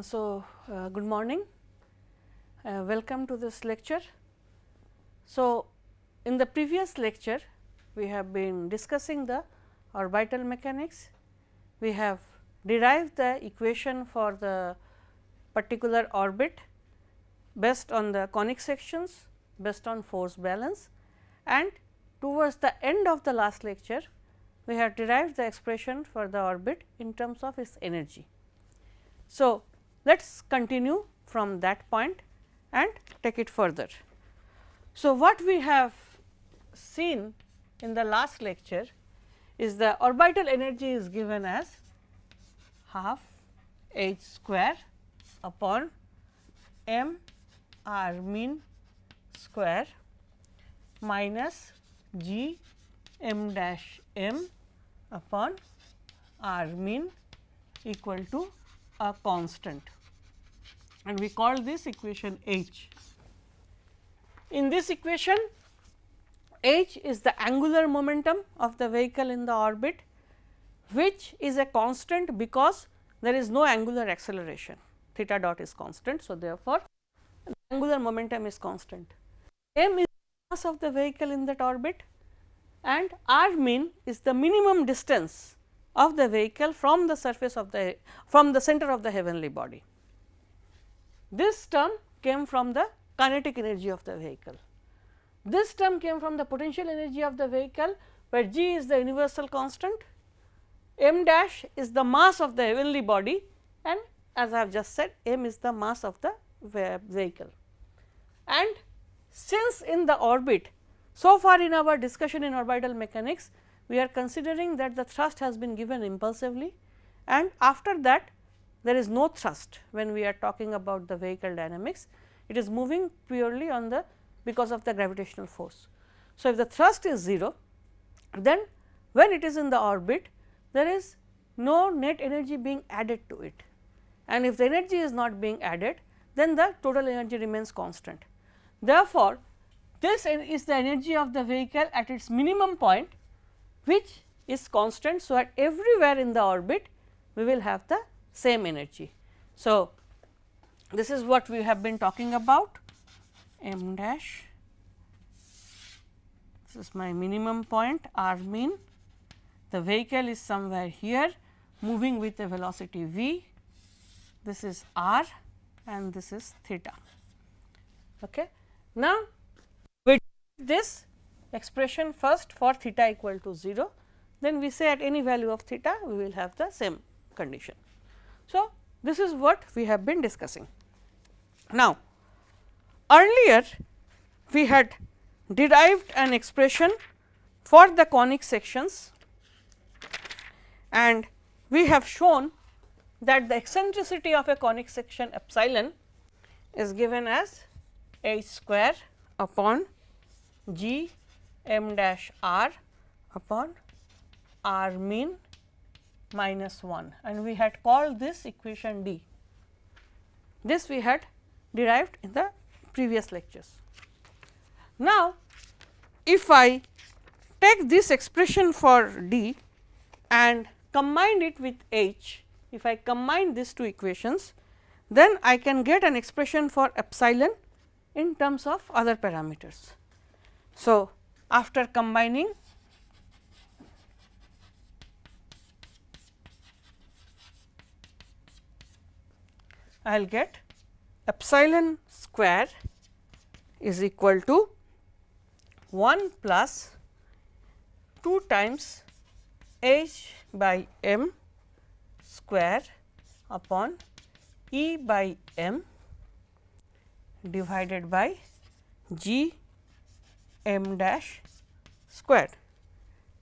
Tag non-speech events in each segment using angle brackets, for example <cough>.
so, uh, good morning, uh, welcome to this lecture. So, in the previous lecture, we have been discussing the orbital mechanics. We have derived the equation for the particular orbit based on the conic sections, based on force balance and towards the end of the last lecture, we have derived the expression for the orbit in terms of its energy. So, let us continue from that point and take it further. So, what we have seen in the last lecture is the orbital energy is given as half h square upon m r mean square minus g m dash m upon r mean equal to a constant and we call this equation H. In this equation H is the angular momentum of the vehicle in the orbit which is a constant because there is no angular acceleration theta dot is constant. So, therefore, angular momentum is constant. m is the mass of the vehicle in that orbit and r mean is the minimum distance of the vehicle from the surface of the from the center of the heavenly body. This term came from the kinetic energy of the vehicle. This term came from the potential energy of the vehicle where g is the universal constant, m dash is the mass of the heavenly body and as I have just said m is the mass of the vehicle. And since in the orbit so far in our discussion in orbital mechanics we are considering that the thrust has been given impulsively and after that there is no thrust when we are talking about the vehicle dynamics. It is moving purely on the because of the gravitational force. So, if the thrust is 0 then when it is in the orbit there is no net energy being added to it and if the energy is not being added then the total energy remains constant. Therefore, this is the energy of the vehicle at its minimum point which is constant. So, at everywhere in the orbit we will have the same energy. So, this is what we have been talking about m dash this is my minimum point r mean the vehicle is somewhere here moving with a velocity v this is r and this is theta. Okay. Now, with this expression first for theta equal to 0 then we say at any value of theta we will have the same condition. So, this is what we have been discussing. Now, earlier we had derived an expression for the conic sections and we have shown that the eccentricity of a conic section epsilon is given as h square upon g m dash r upon r mean minus 1 and we had called this equation D. This we had derived in the previous lectures. Now, if I take this expression for D and combine it with H, if I combine these two equations, then I can get an expression for epsilon in terms of other parameters. So, after combining I will get epsilon square is equal to 1 plus 2 times h by m square upon E by m divided by g m dash square.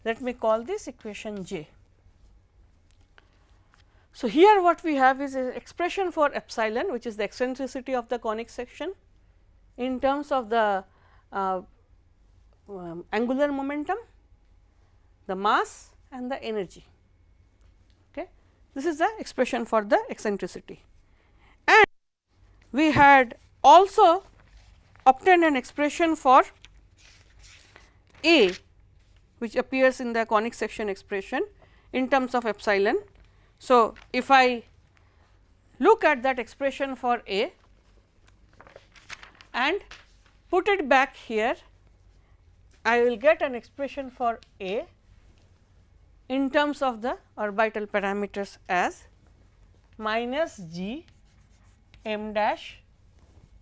Let me call this equation j. So, here what we have is an expression for epsilon which is the eccentricity of the conic section in terms of the uh, um, angular momentum, the mass and the energy. Okay. This is the expression for the eccentricity and we had also obtained an expression for A which appears in the conic section expression in terms of epsilon. So, if I look at that expression for A and put it back here, I will get an expression for A in terms of the orbital parameters as minus g m dash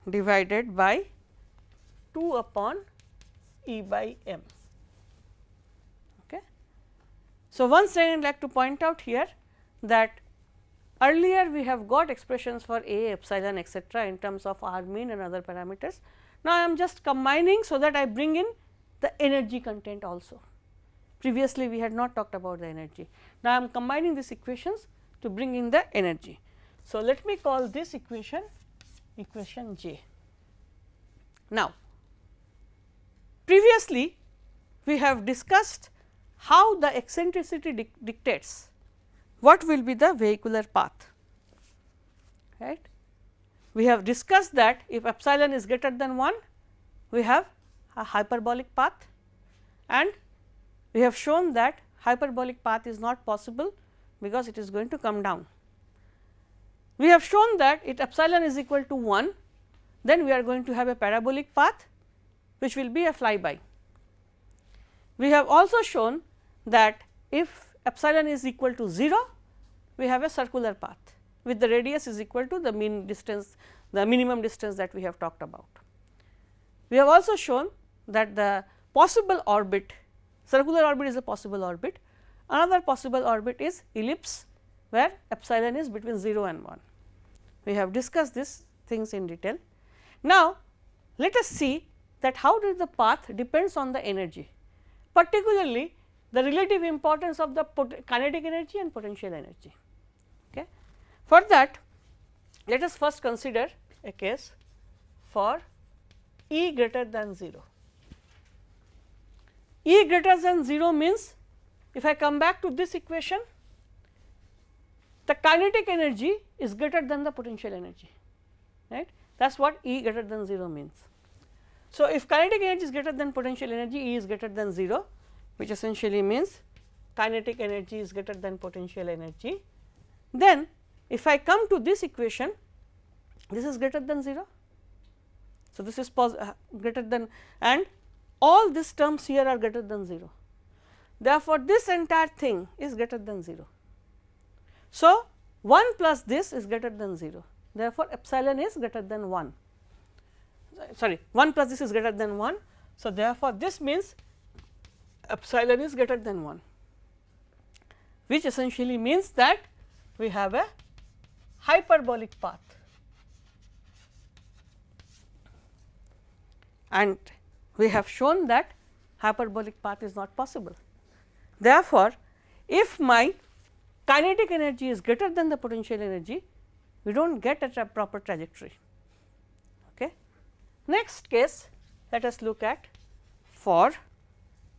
divided by 2 upon E by m. Okay. So, once I would like to point out here that earlier we have got expressions for A, epsilon etcetera in terms of R mean and other parameters. Now, I am just combining so that I bring in the energy content also. Previously, we had not talked about the energy. Now, I am combining these equations to bring in the energy. So, let me call this equation equation J. Now, previously we have discussed how the eccentricity dic dictates what will be the vehicular path right. We have discussed that if epsilon is greater than 1 we have a hyperbolic path and we have shown that hyperbolic path is not possible because it is going to come down. We have shown that if epsilon is equal to 1 then we are going to have a parabolic path which will be a flyby. We have also shown that if epsilon is equal to 0 we have a circular path with the radius is equal to the mean distance the minimum distance that we have talked about. We have also shown that the possible orbit circular orbit is a possible orbit another possible orbit is ellipse where epsilon is between 0 and 1. We have discussed these things in detail. Now, let us see that how does the path depends on the energy particularly the relative importance of the kinetic energy and potential energy. Okay. For that let us first consider a case for E greater than 0. E greater than 0 means if I come back to this equation the kinetic energy is greater than the potential energy right that is what E greater than 0 means. So, if kinetic energy is greater than potential energy E is greater than 0 which essentially means kinetic energy is greater than potential energy then if I come to this equation this is greater than 0. So, this is uh, greater than and all these terms here are greater than 0. Therefore, this entire thing is greater than 0. So, 1 plus this is greater than 0 therefore, epsilon is greater than 1 sorry 1 plus this is greater than 1. So, therefore, this means epsilon is greater than 1 which essentially means that we have a hyperbolic path and we have shown that hyperbolic path is not possible. Therefore, if my kinetic energy is greater than the potential energy, we do not get a proper trajectory. Next case, let us look at for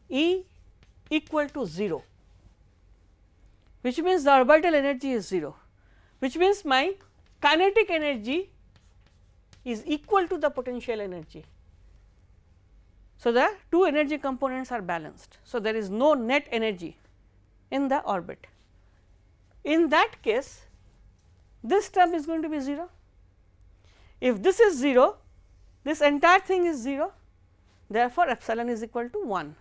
E equal to 0, which means the orbital energy is 0, which means my kinetic energy is equal to the potential energy so, the two energy components are balanced. So, there is no net energy in the orbit. In that case, this term is going to be 0. If this is 0, this entire thing is 0, therefore, epsilon is equal to 1.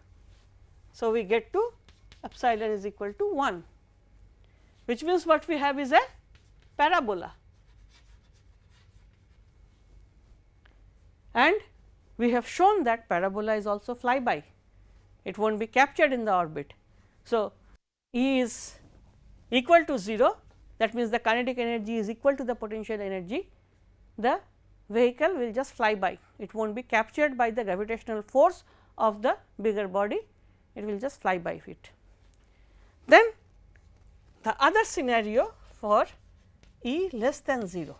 So, we get to epsilon is equal to 1, which means what we have is a parabola and we have shown that parabola is also flyby, it will not be captured in the orbit. So, E is equal to 0 that means the kinetic energy is equal to the potential energy, the vehicle will just fly by, it will not be captured by the gravitational force of the bigger body, it will just fly by it. Then the other scenario for E less than 0,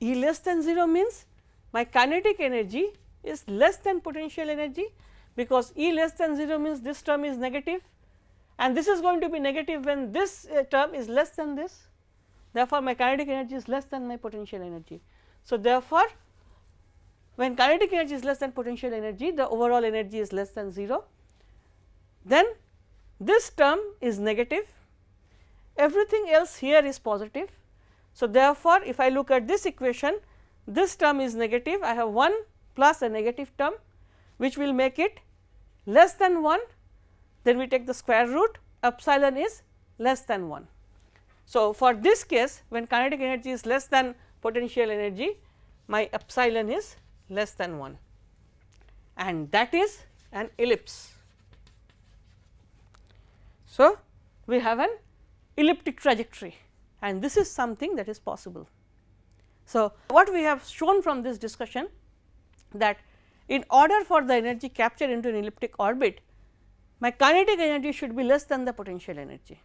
E less than 0 means my kinetic energy is less than potential energy because E less than 0 means this term is negative and this is going to be negative when this uh, term is less than this. Therefore, my kinetic energy is less than my potential energy. So, therefore, when kinetic energy is less than potential energy the overall energy is less than 0 then this term is negative. Everything else here is positive. So, therefore, if I look at this equation this term is negative. I have 1 plus a negative term which will make it less than 1 then we take the square root. Epsilon is less than 1. So, for this case when kinetic energy is less than potential energy my epsilon is less than 1 and that is an ellipse. So, we have an elliptic trajectory and this is something that is possible. So, what we have shown from this discussion that in order for the energy captured into an elliptic orbit, my kinetic energy should be less than the potential energy.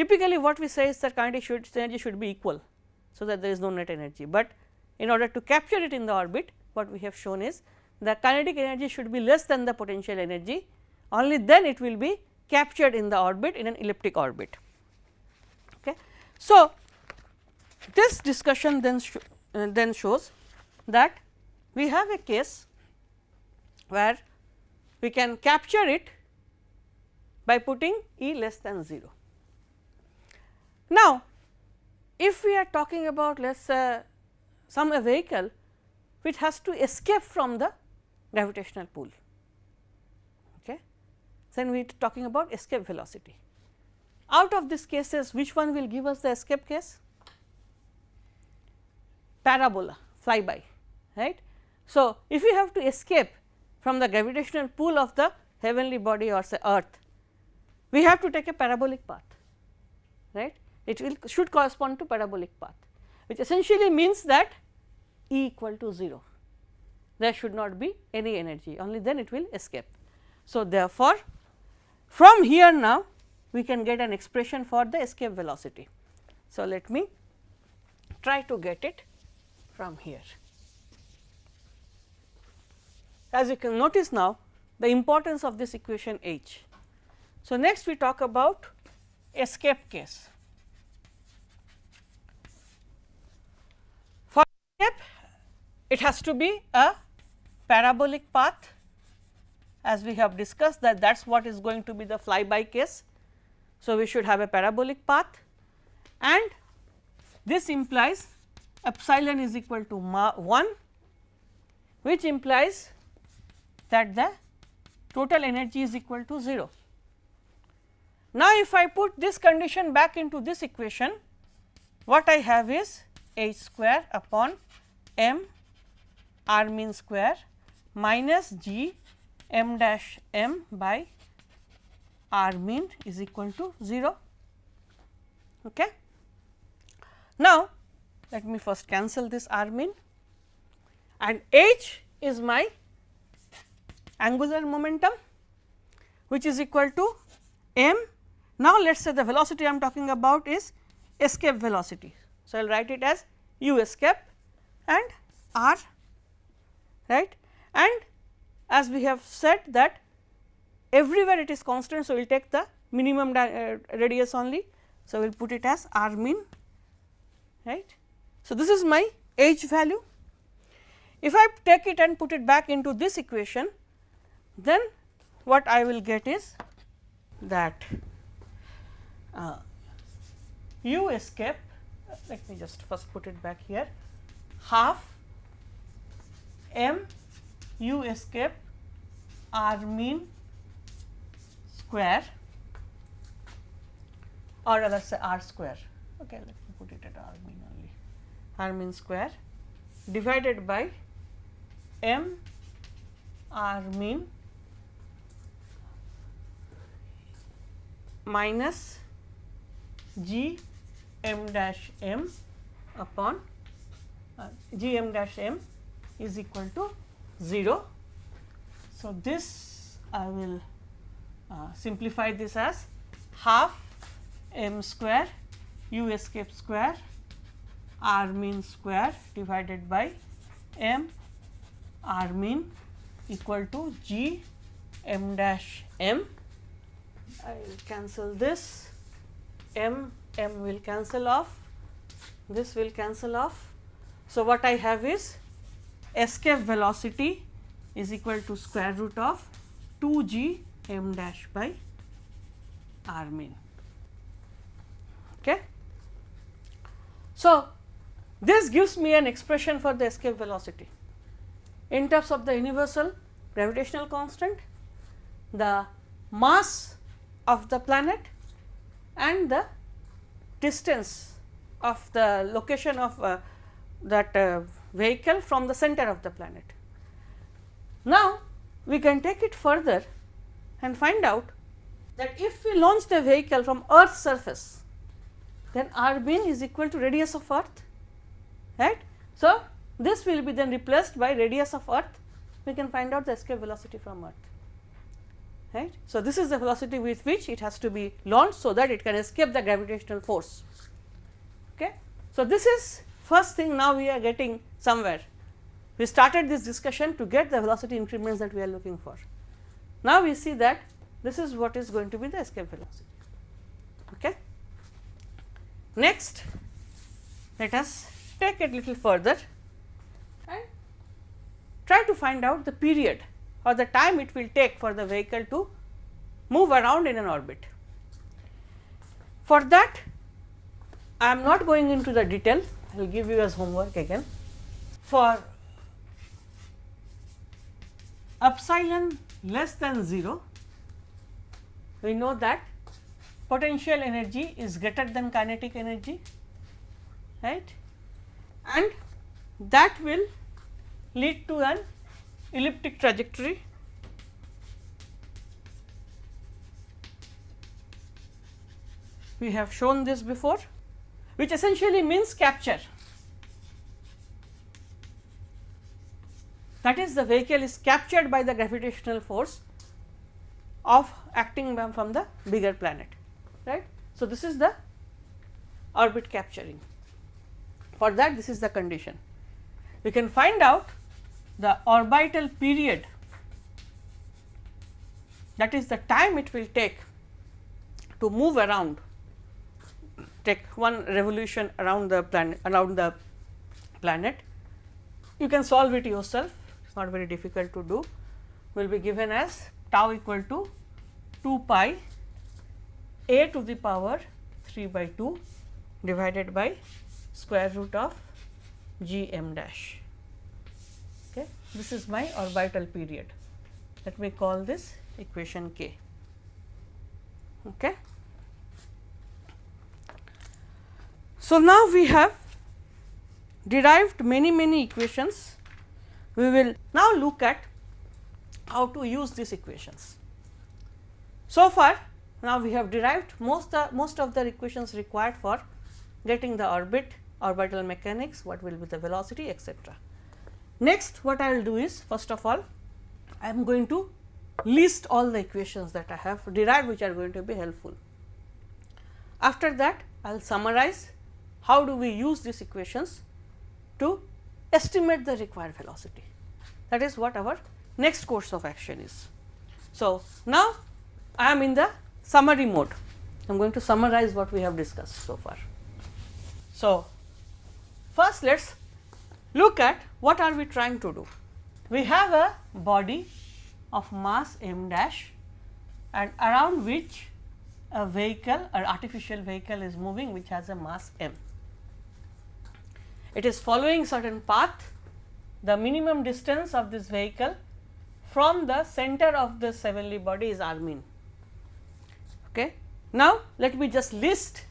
Typically, what we say is that kinetic energy should be equal, so that there is no net energy, but in order to capture it in the orbit, what we have shown is the kinetic energy should be less than the potential energy, only then it will be captured in the orbit in an elliptic orbit. Okay. So, this discussion then, sh uh, then shows that we have a case where we can capture it by putting E less than 0. Now, if we are talking about let us say some a vehicle which has to escape from the gravitational pull, okay, then we are talking about escape velocity. Out of these cases which one will give us the escape case? parabola flyby right. So, if we have to escape from the gravitational pull of the heavenly body or say earth, we have to take a parabolic path right it will should correspond to parabolic path which essentially means that E equal to 0 there should not be any energy only then it will escape. So, therefore, from here now we can get an expression for the escape velocity. So, let me try to get it from here. As you can notice now the importance of this equation H. So, next we talk about escape case. Escape it has to be a parabolic path as we have discussed that that is what is going to be the flyby case. So, we should have a parabolic path and this implies epsilon is equal to 1 which implies that the total energy is equal to 0. Now, if I put this condition back into this equation, what I have is h square upon m r mean square minus g m dash m by r mean is equal to 0. Okay. Now, let me first cancel this r mean and h is my angular momentum which is equal to m. Now, let us say the velocity I am talking about is escape velocity. So, I will write it as u escape and r right and as we have said that everywhere it is constant. So, we will take the minimum uh, radius only. So, we will put it as r min right so, this is my h value. If I take it and put it back into this equation, then what I will get is that uh, u escape let me just first put it back here half m u escape r mean square. Or rather say r square. Okay let me put it at r mean only. R mean square divided by m r mean minus g m dash m upon g m dash m is equal to 0. So, this I will uh, simplify this as half m square u escape square r mean square divided by m r mean equal to g m dash m. I will cancel this m m will cancel off this will cancel off. So, what I have is escape velocity is equal to square root of 2 g m dash by r mean. Okay. So, this gives me an expression for the escape velocity in terms of the universal gravitational constant, the mass of the planet and the distance of the location of uh, that uh, vehicle from the center of the planet. Now, we can take it further and find out that if we launch the vehicle from earth's surface, then r mean is equal to radius of earth, right. So, this will be then replaced by radius of earth, we can find out the escape velocity from earth, right. So, this is the velocity with which it has to be launched, so that it can escape the gravitational force. Okay. So, this is first thing now we are getting somewhere. We started this discussion to get the velocity increments that we are looking for. Now, we see that this is what is going to be the escape velocity. Okay. Next, let us take it little further and try to find out the period or the time it will take for the vehicle to move around in an orbit. For that, I am not going into the detail, I will give you as homework again. For epsilon less than 0, we know that potential energy is greater than kinetic energy, right, and that will lead to an elliptic trajectory. We have shown this before which essentially means capture that is the vehicle is captured by the gravitational force of acting from the bigger planet right. So, this is the orbit capturing for that this is the condition. We can find out the orbital period that is the time it will take to move around take one revolution around the planet around the planet. You can solve it yourself it is not very difficult to do will be given as tau equal to 2 pi a to the power 3 by 2 divided by square root of g m dash. Okay. This is my orbital period. Let me call this equation k. Okay. So, now we have derived many many equations. We will now look at how to use these equations. So far now we have derived most the most of the equations required for getting the orbit, orbital mechanics, what will be the velocity etc. Next what I will do is first of all I am going to list all the equations that I have derived which are going to be helpful. After that I will summarize how do we use these equations to estimate the required velocity that is what our next course of action is. So, now I am in the summary mode. I am going to summarize what we have discussed so far. So, first let us look at what are we trying to do. We have a body of mass m dash and around which a vehicle or artificial vehicle is moving which has a mass m. It is following certain path the minimum distance of this vehicle from the center of the heavenly body is r mean. Okay. Now, let me just list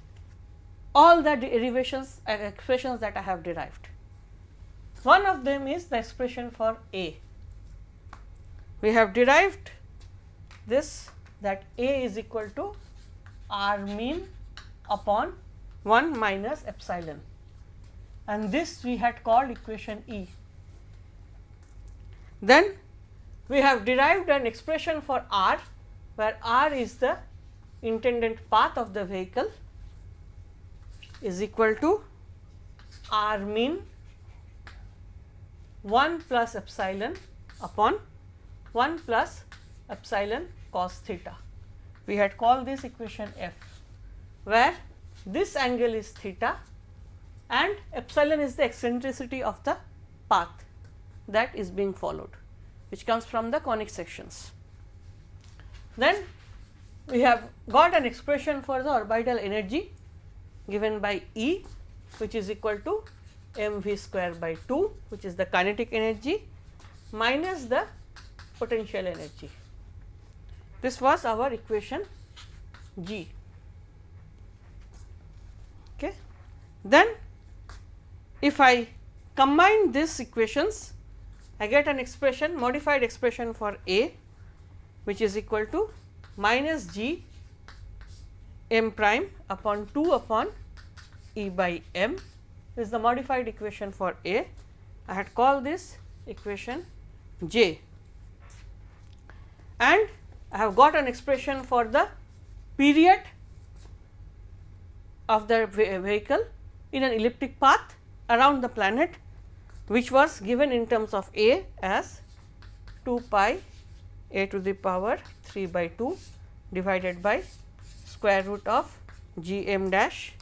all the derivations and expressions that I have derived. One of them is the expression for A. We have derived this that A is equal to R mean upon 1 minus epsilon and this we had called equation E. Then we have derived an expression for R where R is the intended path of the vehicle is equal to r mean 1 plus epsilon upon 1 plus epsilon cos theta. We had called this equation f, where this angle is theta and epsilon is the eccentricity of the path that is being followed, which comes from the conic sections. Then we have got an expression for the orbital energy given by E which is equal to m v square by 2 which is the kinetic energy minus the potential energy. This was our equation G. Okay. Then if I combine these equations, I get an expression modified expression for A which is equal to minus G m prime upon 2 upon E by m is the modified equation for A. I had called this equation J and I have got an expression for the period of the vehicle in an elliptic path around the planet which was given in terms of A as 2 pi a to the power 3 by 2 divided by square root of g m dash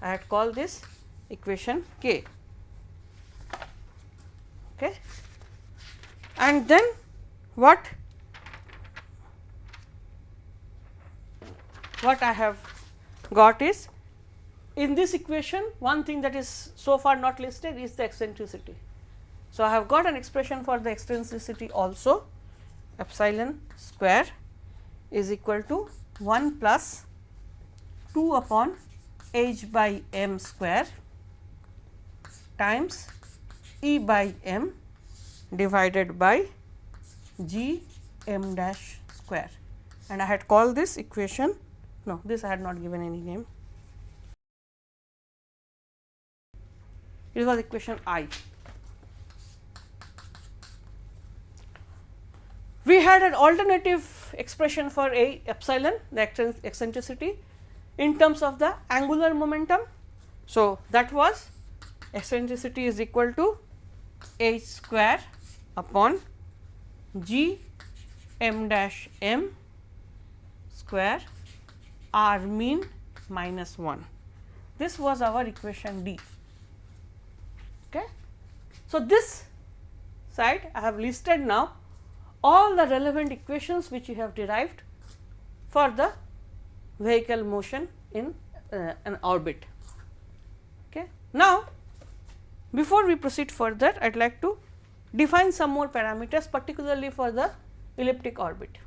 I had called this equation k. Okay. And then what what I have got is in this equation one thing that is so far not listed is the eccentricity. So, I have got an expression for the eccentricity also epsilon square is equal to 1 plus 2 upon h by m square times e by m divided by g m dash square and I had called this equation no, this I had not given any name. It was equation I. We had an alternative expression for A epsilon the eccentricity in terms of the angular momentum. So, that was eccentricity is equal to h square upon g m dash m square r mean minus 1. This was our equation D. So, this side I have listed now all the relevant equations which we have derived for the vehicle motion in uh, an orbit. Okay. Now, before we proceed further, I would like to define some more parameters particularly for the elliptic orbit.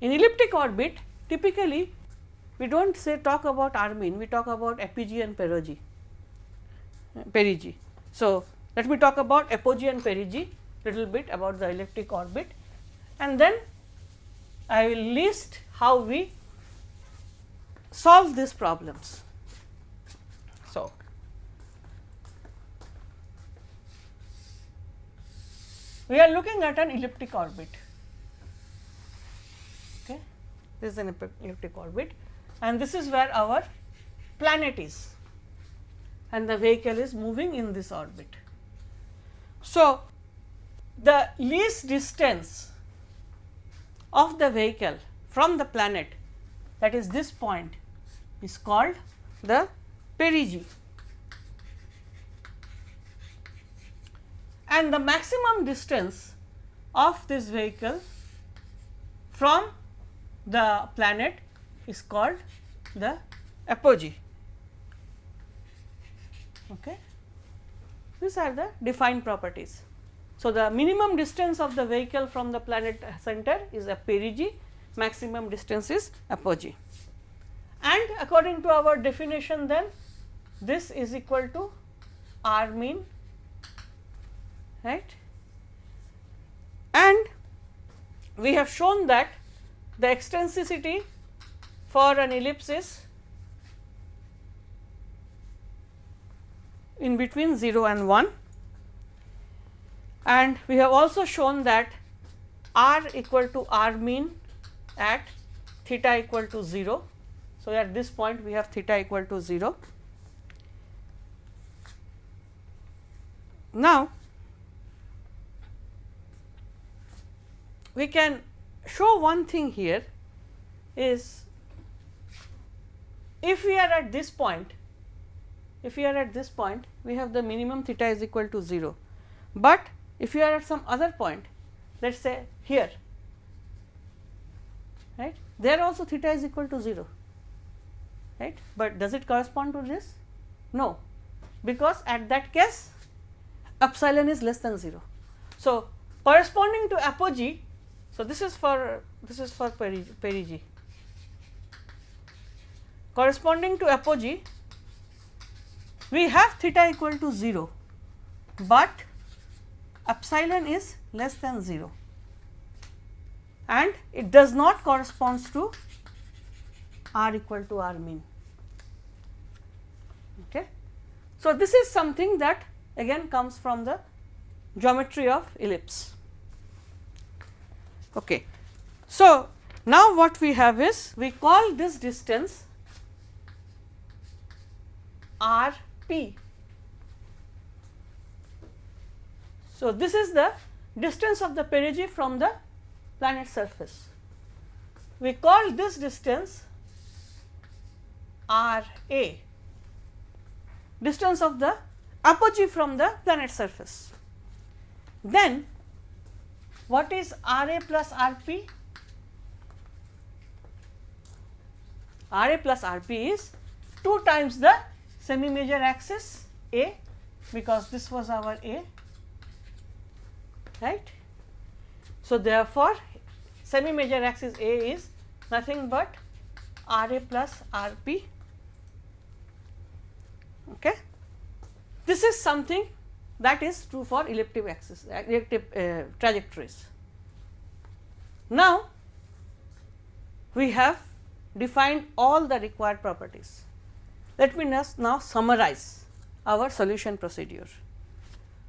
In elliptic orbit, Typically, we do not say talk about r mean, we talk about apogee and perigee. perigee. So, let me talk about apogee and perigee little bit about the elliptic orbit. And then I will list how we solve these problems. So, we are looking at an elliptic orbit. This is an elliptic orbit. And this is where our planet is and the vehicle is moving in this orbit. So, the least distance of the vehicle from the planet that is this point is called the perigee and the maximum distance of this vehicle from the planet is called the apogee. Okay. These are the defined properties. So, the minimum distance of the vehicle from the planet center is a perigee, maximum distance is apogee. And according to our definition then this is equal to r mean right and we have shown that the eccentricity for an ellipse is in between 0 and 1 and we have also shown that r equal to r mean at theta equal to 0. So, at this point we have theta equal to 0. Now, we can show one thing here is if we are at this point, if we are at this point we have the minimum theta is equal to 0, but if you are at some other point let us say here right there also theta is equal to 0 right, but does it correspond to this No, because at that case epsilon is less than 0. So, corresponding to apogee, so this is for this is for perigee. Corresponding to apogee, we have theta equal to 0, but epsilon is less than 0 and it does not corresponds to r equal to r mean. Okay. So, this is something that again comes from the geometry of ellipse. Okay. So, now what we have is we call this distance r p. So, this is the distance of the perigee from the planet surface. We call this distance r a, distance of the apogee from the planet surface. Then what is R a plus R p? R a plus R p is 2 times the semi major axis A because this was our A right. So, therefore, semi major axis A is nothing but R a plus R p. Okay. This is something that is true for elliptic axis, elliptic uh, trajectories. Now, we have defined all the required properties. Let me now summarize our solution procedure.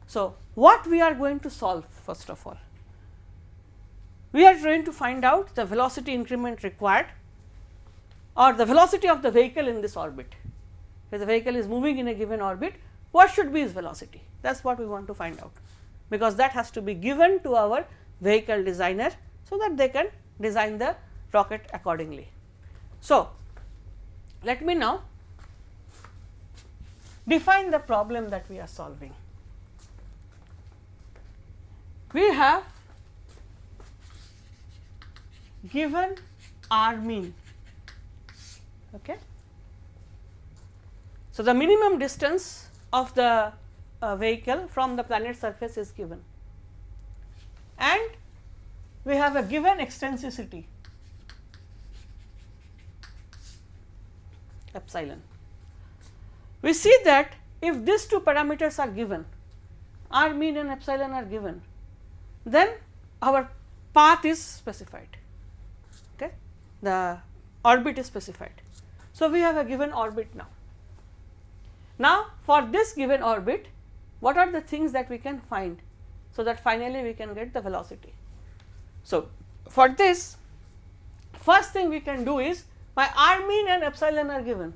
So, what we are going to solve first of all? We are trying to find out the velocity increment required or the velocity of the vehicle in this orbit. If the vehicle is moving in a given orbit, what should be its velocity? That is what we want to find out, because that has to be given to our vehicle designer, so that they can design the rocket accordingly. So, let me now define the problem that we are solving. We have given r mean. Okay. So, the minimum distance of the uh, vehicle from the planet surface is given and we have a given eccentricity epsilon. We see that if these two parameters are given r mean and epsilon are given then our path is specified okay the orbit is specified. So, we have a given orbit now. Now, for this given orbit what are the things that we can find so that finally we can get the velocity. So, for this first thing we can do is my r mean and epsilon are given.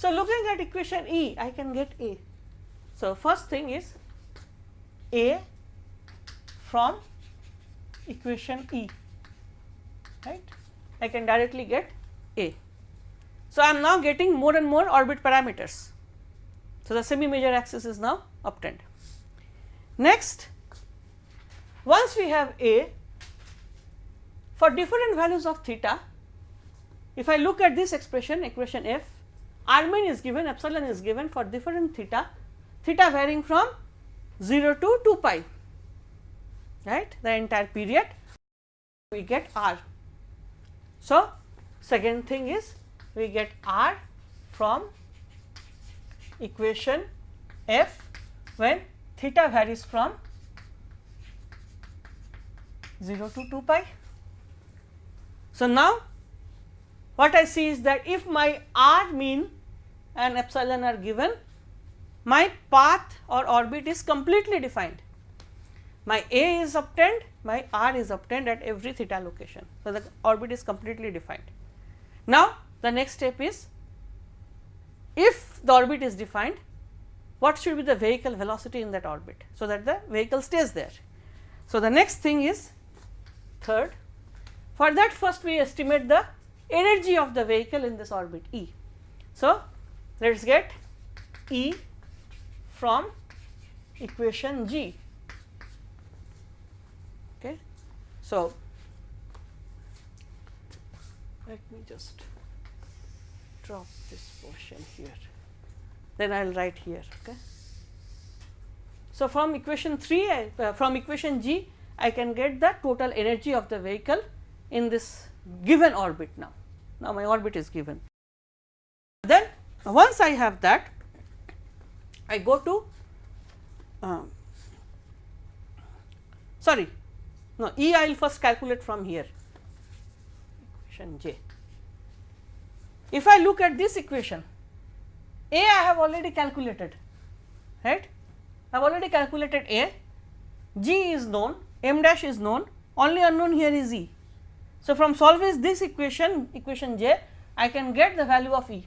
So, looking at equation E I can get A. So, first thing is A from equation E right I can directly get A. So, I am now getting more and more orbit parameters so, the semi major axis is now obtained. Next, once we have A, for different values of theta, if I look at this expression, equation f, r mean is given, epsilon is given for different theta, theta varying from 0 to 2 pi, right, the entire period, we get r. So, second thing is we get r from equation f when theta varies from 0 to 2 pi. So, now what I see is that if my r mean and epsilon are given, my path or orbit is completely defined. My a is obtained, my r is obtained at every theta location. So, the orbit is completely defined. Now, the next step is if the orbit is defined, what should be the vehicle velocity in that orbit, so that the vehicle stays there. So, the next thing is third, for that first we estimate the energy of the vehicle in this orbit E. So, let us get E from equation G. Okay. So, let me just drop this portion here. then I will write here. Okay. So, from equation 3 I, uh, from equation G I can get the total energy of the vehicle in this given orbit now. Now, my orbit is given. Once I have that I go to uh, sorry no E I will first calculate from here equation J. If I look at this equation A I have already calculated right I have already calculated A, G is known, M dash is known, only unknown here is E. So, from solving this equation, equation J, I can get the value of E.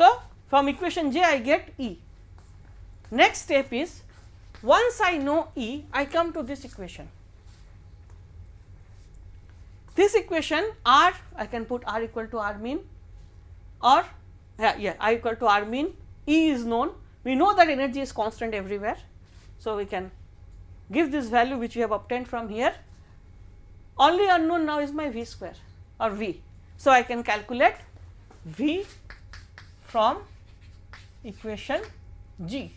So, from equation J I get E. Next step is once I know E, I come to this equation. This equation R, I can put R equal to R mean or yeah, yeah, I equal to R mean, E is known, we know that energy is constant everywhere. So, we can give this value which we have obtained from here only unknown now is my v square or v. So, I can calculate v from equation g.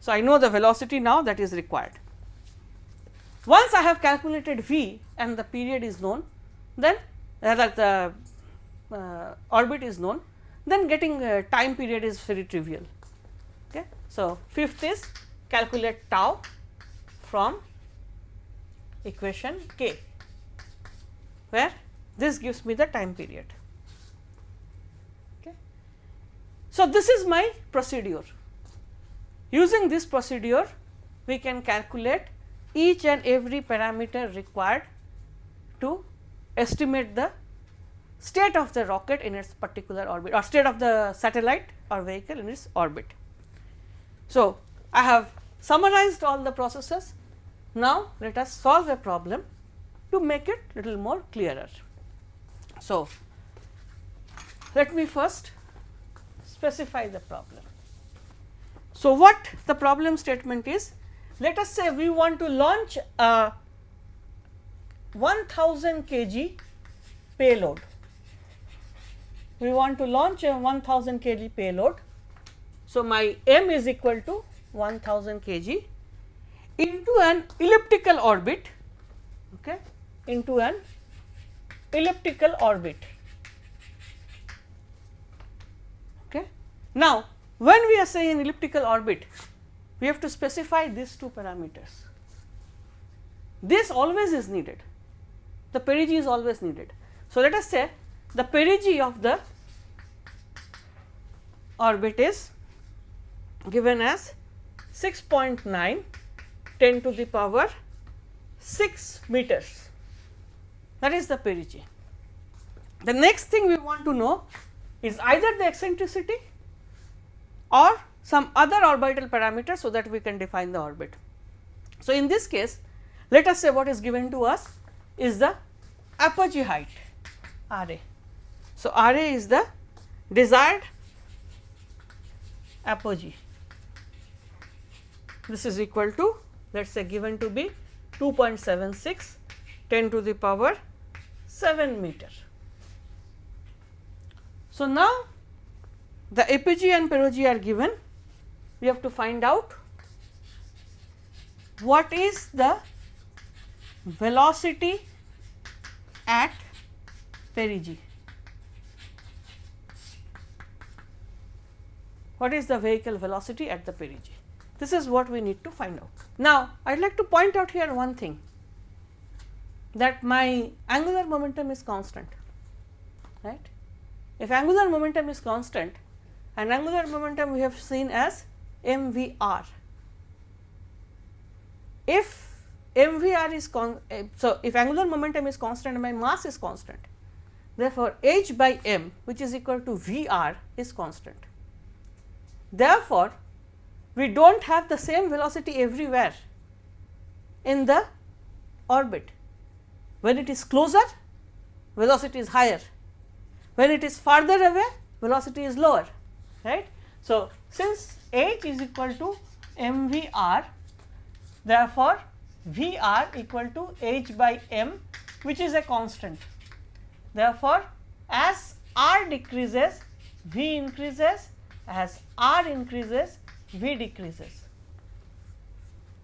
So, I know the velocity now that is required. Once I have calculated v and the period is known, then that the uh, orbit is known, then getting uh, time period is very trivial. Okay. So, fifth is calculate tau from equation k, where this gives me the time period. Okay. So, this is my procedure. Using this procedure, we can calculate each and every parameter required to estimate the state of the rocket in its particular orbit or state of the satellite or vehicle in its orbit. So, I have summarized all the processes. Now, let us solve a problem to make it little more clearer. So, let me first specify the problem. So, what the problem statement is? Let us say we want to launch a 1000 kg payload we want to launch a 1000 kg payload. So, my m is equal to 1000 kg into an elliptical orbit okay, into an elliptical orbit. Okay. Now, when we are saying an elliptical orbit, we have to specify these two parameters. This always is needed, the perigee is always needed. So, let us say the perigee of the orbit is given as 6.9 10 to the power 6 meters that is the perigee. The next thing we want to know is either the eccentricity or some other orbital parameter so that we can define the orbit. So, in this case let us say what is given to us is the apogee height R a. So, R a is the desired apogee. This is equal to let us say given to be 2.76 10 to the power 7 meter. So, now the apogee and perigee are given we have to find out what is the velocity at perigee. what is the vehicle velocity at the perigee. This is what we need to find out. Now, I would like to point out here one thing that my angular momentum is constant, right. If angular momentum is constant and angular momentum we have seen as mvr. If mvr is con eh, so if angular momentum is constant and my mass is constant, therefore, h by m which is equal to vr is constant. Therefore, we do not have the same velocity everywhere in the orbit. When it is closer, velocity is higher. When it is farther away, velocity is lower, right. So, since h is equal to m v r, therefore, v r equal to h by m which is a constant. Therefore, as r decreases, V increases as R increases V decreases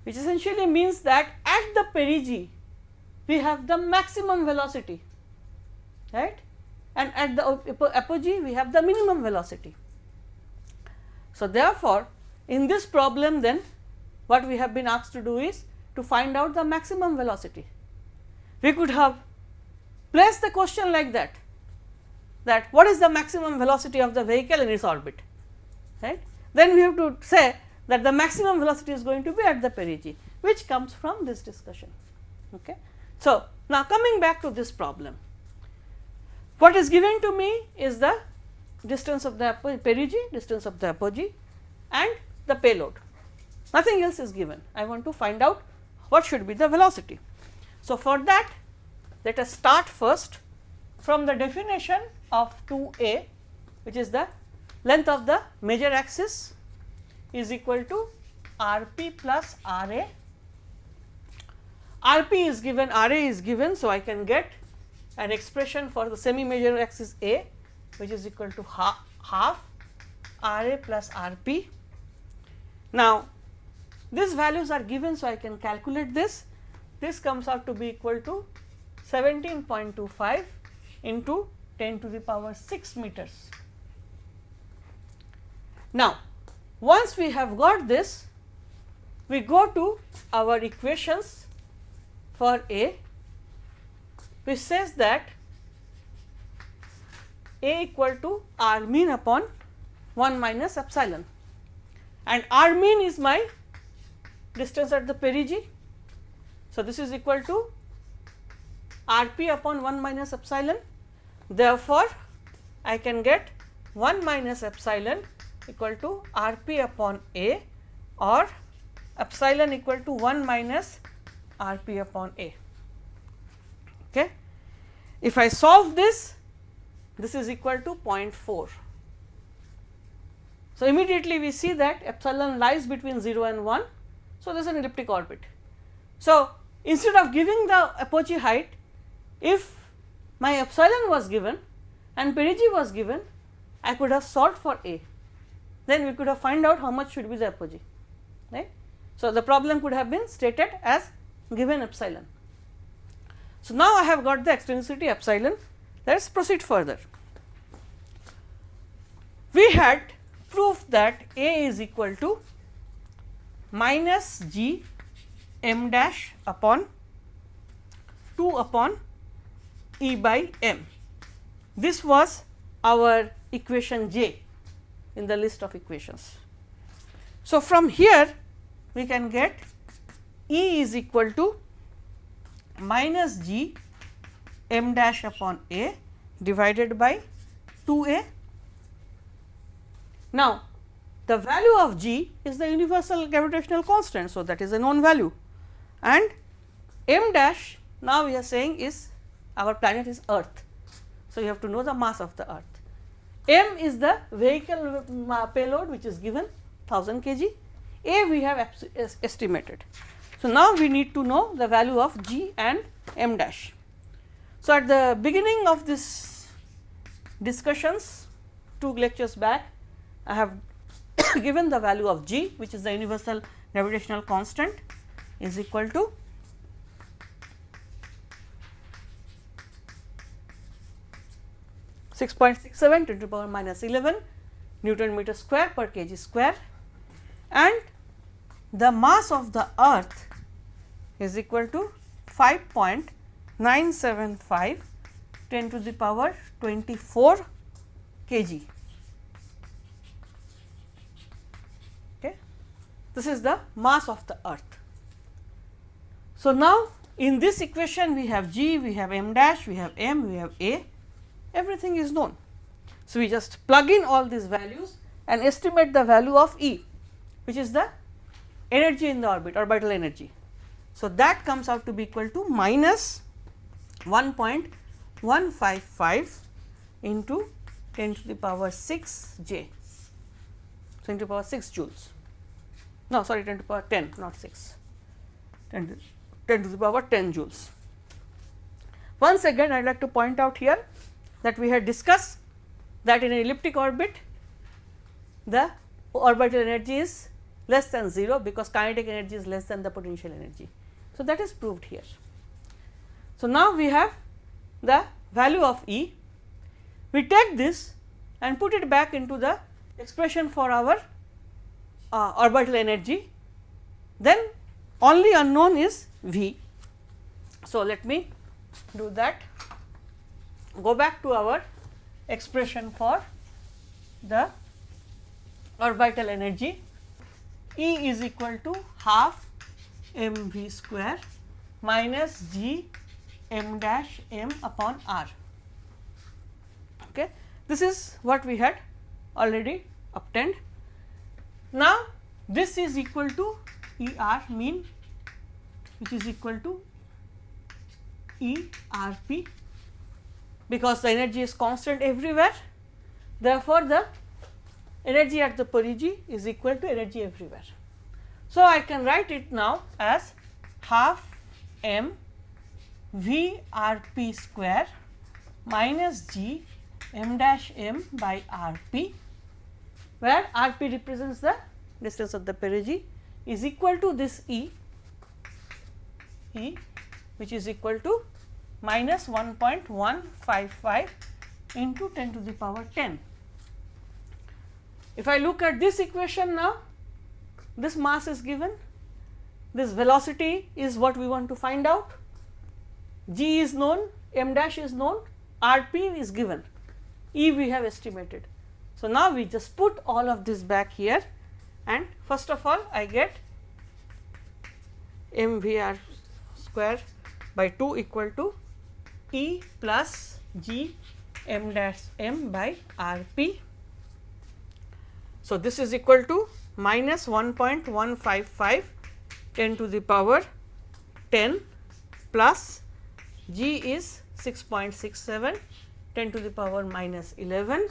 which essentially means that at the perigee we have the maximum velocity right and at the apogee we have the minimum velocity. So, therefore, in this problem then what we have been asked to do is to find out the maximum velocity. We could have placed the question like that that what is the maximum velocity of the vehicle in its orbit right. Then we have to say that the maximum velocity is going to be at the perigee which comes from this discussion. Okay. So, now coming back to this problem what is given to me is the distance of the perigee, distance of the apogee and the payload nothing else is given I want to find out what should be the velocity. So, for that let us start first from the definition of 2 a which is the length of the major axis is equal to r p plus r a. r p is given r a is given. So, I can get an expression for the semi major axis a which is equal to half, half r a plus r p. Now, these values are given. So, I can calculate this this comes out to be equal to 17.25 into 10 to the power 6 meters. Now, once we have got this, we go to our equations for A which says that A equal to R mean upon 1 minus epsilon and R mean is my distance at the perigee. So, this is equal to R p upon 1 minus epsilon. Therefore, I can get 1 minus epsilon equal to R p upon A or epsilon equal to 1 minus R p upon A. Okay. If I solve this, this is equal to 0.4. So, immediately we see that epsilon lies between 0 and 1. So, this is an elliptic orbit. So, instead of giving the apogee height, if my epsilon was given and perigee was given, I could have solved for A then we could have find out how much should be the apogee right. So, the problem could have been stated as given epsilon. So, now I have got the eccentricity epsilon let us proceed further. We had proved that A is equal to minus g m dash upon 2 upon E by m. This was our equation J in the list of equations. So, from here we can get E is equal to minus g m dash upon A divided by 2 A. Now, the value of g is the universal gravitational constant. So, that is a known value and m dash now we are saying is our planet is earth. So, you have to know the mass of the earth. M is the vehicle payload which is given 1000 kg, A we have estimated. So, now we need to know the value of G and M dash. So, at the beginning of this discussions 2 lectures back I have <coughs> given the value of G which is the universal gravitational constant is equal to 6.67 to the power minus 11 Newton meter square per kg square. And the mass of the earth is equal to 5.975 10 to the power 24 kg. Okay. This is the mass of the earth. So, now in this equation we have g, we have m dash, we have m, we have a everything is known. So, we just plug in all these values and estimate the value of E which is the energy in the orbit orbital energy. So, that comes out to be equal to minus 1.155 into 10 to the power 6 j, so 10 to the power 6 joules. No, sorry 10 to the power 10 not 6, 10 to, 10 to the power 10 joules. Once again I would like to point out here that we had discussed that in an elliptic orbit the orbital energy is less than 0 because kinetic energy is less than the potential energy. So, that is proved here. So, now we have the value of E, we take this and put it back into the expression for our uh, orbital energy, then only unknown is V. So, let me do that, go back to our expression for the orbital energy. E is equal to half m v square minus g m dash m upon r. Okay. This is what we had already obtained. Now, this is equal to E r mean which is equal to E r p because the energy is constant everywhere. Therefore, the energy at the perigee is equal to energy everywhere. So, I can write it now as half m V r p square minus g m dash m by r p, where r p represents the distance of the perigee is equal to this E, E which is equal to minus 1.155 into 10 to the power 10. If I look at this equation now, this mass is given, this velocity is what we want to find out G is known, m dash is known, R p is given, E we have estimated. So, now we just put all of this back here and first of all I get m v r square by 2 equal to E plus G m dash m by R p. So, this is equal to minus 1.155 10 to the power 10 plus G is 6.67 10 to the power minus 11,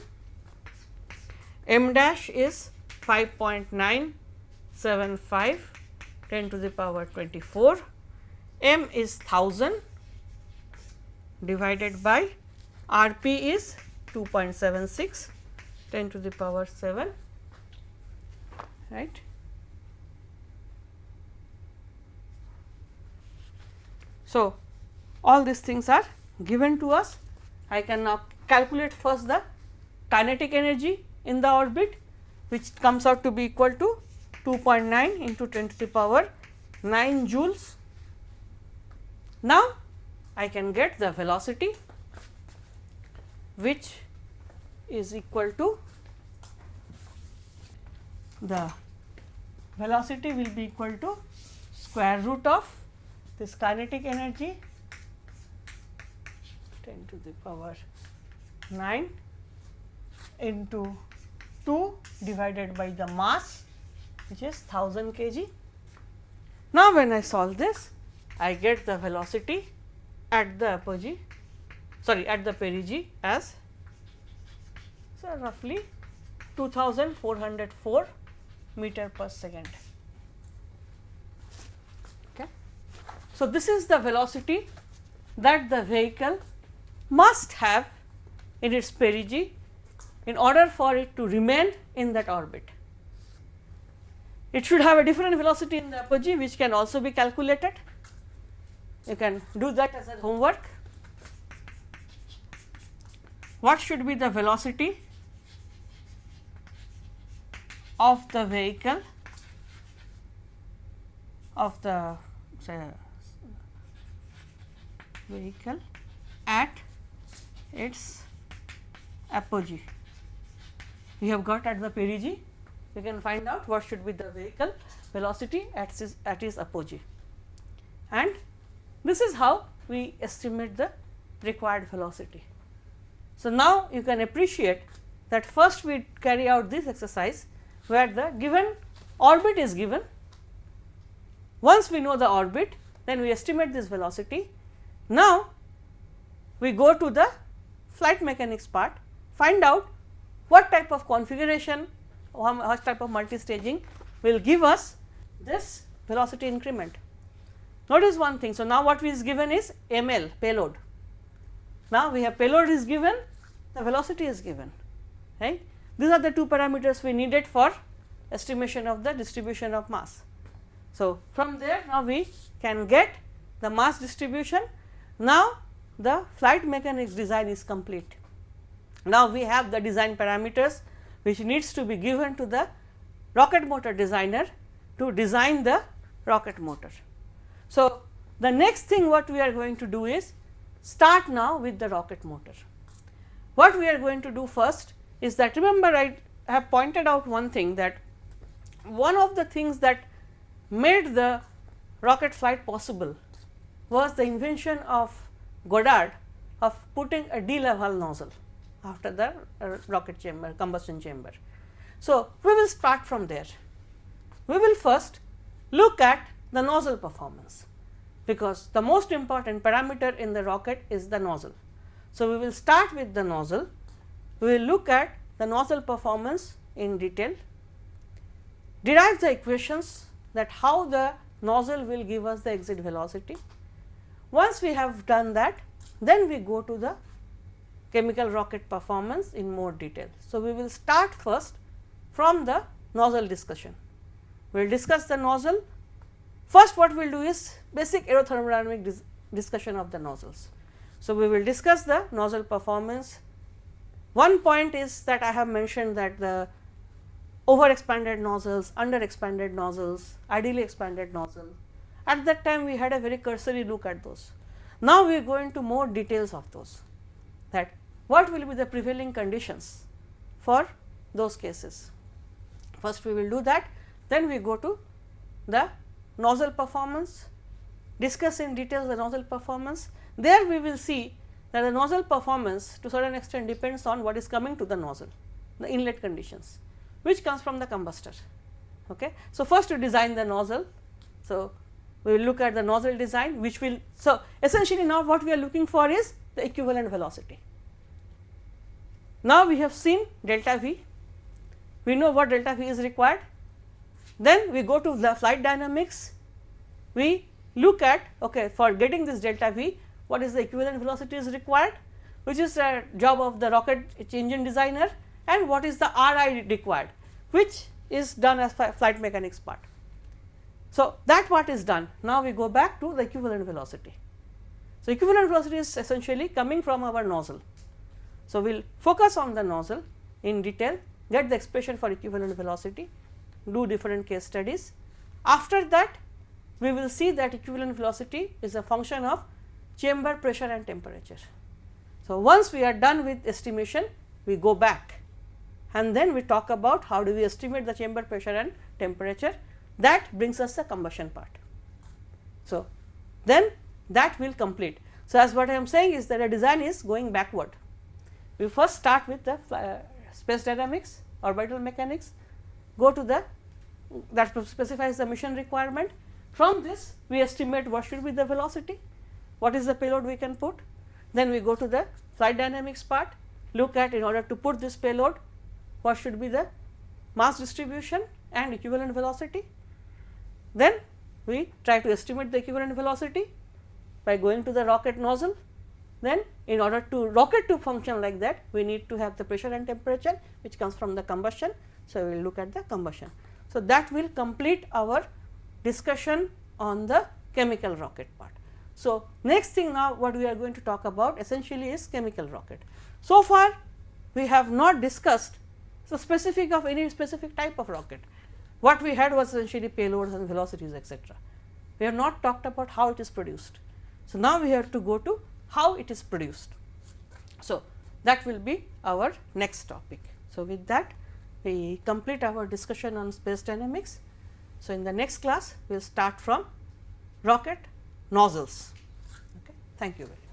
m dash is 5.975 10 to the power 24, m is 1000 divided by R p is 2.76 10 to the power 7 right. So, all these things are given to us. I can now calculate first the kinetic energy in the orbit which comes out to be equal to 2.9 into 10 to the power 9 joules. Now, I can get the velocity which is equal to the velocity will be equal to square root of this kinetic energy 10 to the power 9 into 2 divided by the mass which is 1000 kg. Now, when I solve this I get the velocity at the apogee sorry at the perigee as so roughly 2404 meter per second. Okay. So, this is the velocity that the vehicle must have in its perigee in order for it to remain in that orbit. It should have a different velocity in the apogee which can also be calculated. You can do that as a homework. What should be the velocity of the vehicle of the say vehicle at its apogee. We have got at the perigee, we can find out what should be the vehicle velocity at its, at its apogee. And this is how we estimate the required velocity. So, now you can appreciate that first we carry out this exercise where the given orbit is given. Once we know the orbit, then we estimate this velocity. Now, we go to the flight mechanics part, find out what type of configuration or what type of multi-staging will give us this velocity increment. Notice one thing. So, now what is given is ML payload. Now, we have payload is given, the velocity is given. right. These are the two parameters we needed for estimation of the distribution of mass. So, from there now we can get the mass distribution. Now, the flight mechanics design is complete. Now, we have the design parameters which needs to be given to the rocket motor designer to design the rocket motor. So, the next thing what we are going to do is start now with the rocket motor. What we are going to do first is that remember I have pointed out one thing that one of the things that made the rocket flight possible was the invention of Goddard of putting a de Laval nozzle after the uh, rocket chamber combustion chamber. So, we will start from there. We will first look at the nozzle performance because the most important parameter in the rocket is the nozzle. So, we will start with the nozzle, we will look at the nozzle performance in detail, derive the equations that how the nozzle will give us the exit velocity. Once we have done that, then we go to the chemical rocket performance in more detail. So, we will start first from the nozzle discussion. We will discuss the nozzle. First what we will do is basic aerothermodynamic dis discussion of the nozzles. So, we will discuss the nozzle performance. One point is that I have mentioned that the over expanded nozzles, under expanded nozzles, ideally expanded nozzle. At that time we had a very cursory look at those. Now, we go into more details of those that what will be the prevailing conditions for those cases. First we will do that, then we go to the nozzle performance, discuss in detail the nozzle performance. There we will see that the nozzle performance to certain extent depends on what is coming to the nozzle, the inlet conditions which comes from the combustor. Okay. So, first to design the nozzle. So, we will look at the nozzle design which will. So, essentially now what we are looking for is the equivalent velocity. Now, we have seen delta V, we know what delta V is required. Then we go to the flight dynamics, we look at okay, for getting this delta V what is the equivalent velocity is required which is a job of the rocket engine designer and what is the RI required which is done as flight mechanics part. So, that part is done. Now, we go back to the equivalent velocity. So, equivalent velocity is essentially coming from our nozzle. So, we will focus on the nozzle in detail, get the expression for equivalent velocity, do different case studies. After that, we will see that equivalent velocity is a function of chamber pressure and temperature. So, once we are done with estimation, we go back and then we talk about how do we estimate the chamber pressure and temperature that brings us the combustion part. So, then that will complete. So, as what I am saying is that a design is going backward. We first start with the uh, space dynamics, orbital mechanics, go to the that specifies the mission requirement. From this we estimate what should be the velocity, what is the payload we can put. Then we go to the flight dynamics part, look at in order to put this payload what should be the mass distribution and equivalent velocity. Then we try to estimate the equivalent velocity by going to the rocket nozzle. Then in order to rocket to function like that, we need to have the pressure and temperature which comes from the combustion. So, we will look at the combustion. So, that will complete our discussion on the chemical rocket part. So, next thing now what we are going to talk about essentially is chemical rocket. So far we have not discussed so, specific of any specific type of rocket. What we had was essentially payloads and velocities etcetera. We have not talked about how it is produced. So, now we have to go to how it is produced. So, that will be our next topic. So, with that we complete our discussion on space dynamics. So, in the next class we will start from rocket nozzles. Okay. Thank you very much.